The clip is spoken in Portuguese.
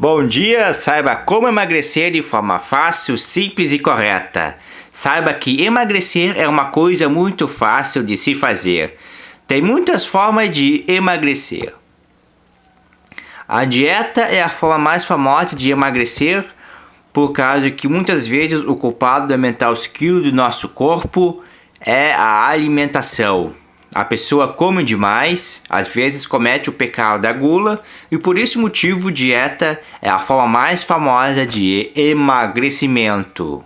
Bom dia, saiba como emagrecer de forma fácil, simples e correta. Saiba que emagrecer é uma coisa muito fácil de se fazer. Tem muitas formas de emagrecer. A dieta é a forma mais famosa de emagrecer, por causa que muitas vezes o culpado de aumentar os quilos do nosso corpo é a alimentação. A pessoa come demais, às vezes comete o pecado da gula e por esse motivo dieta é a forma mais famosa de emagrecimento.